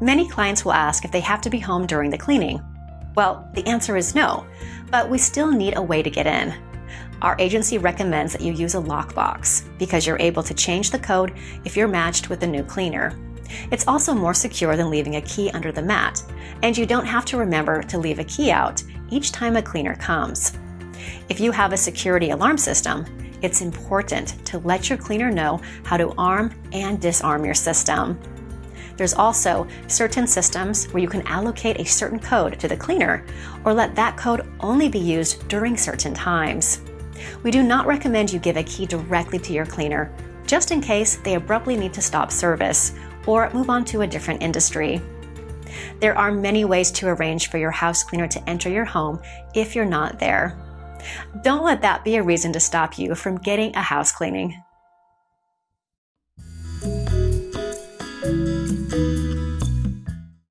Many clients will ask if they have to be home during the cleaning. Well, the answer is no, but we still need a way to get in. Our agency recommends that you use a lockbox because you're able to change the code if you're matched with the new cleaner. It's also more secure than leaving a key under the mat, and you don't have to remember to leave a key out each time a cleaner comes. If you have a security alarm system, it's important to let your cleaner know how to arm and disarm your system. There's also certain systems where you can allocate a certain code to the cleaner or let that code only be used during certain times. We do not recommend you give a key directly to your cleaner, just in case they abruptly need to stop service or move on to a different industry. There are many ways to arrange for your house cleaner to enter your home if you're not there. Don't let that be a reason to stop you from getting a house cleaning.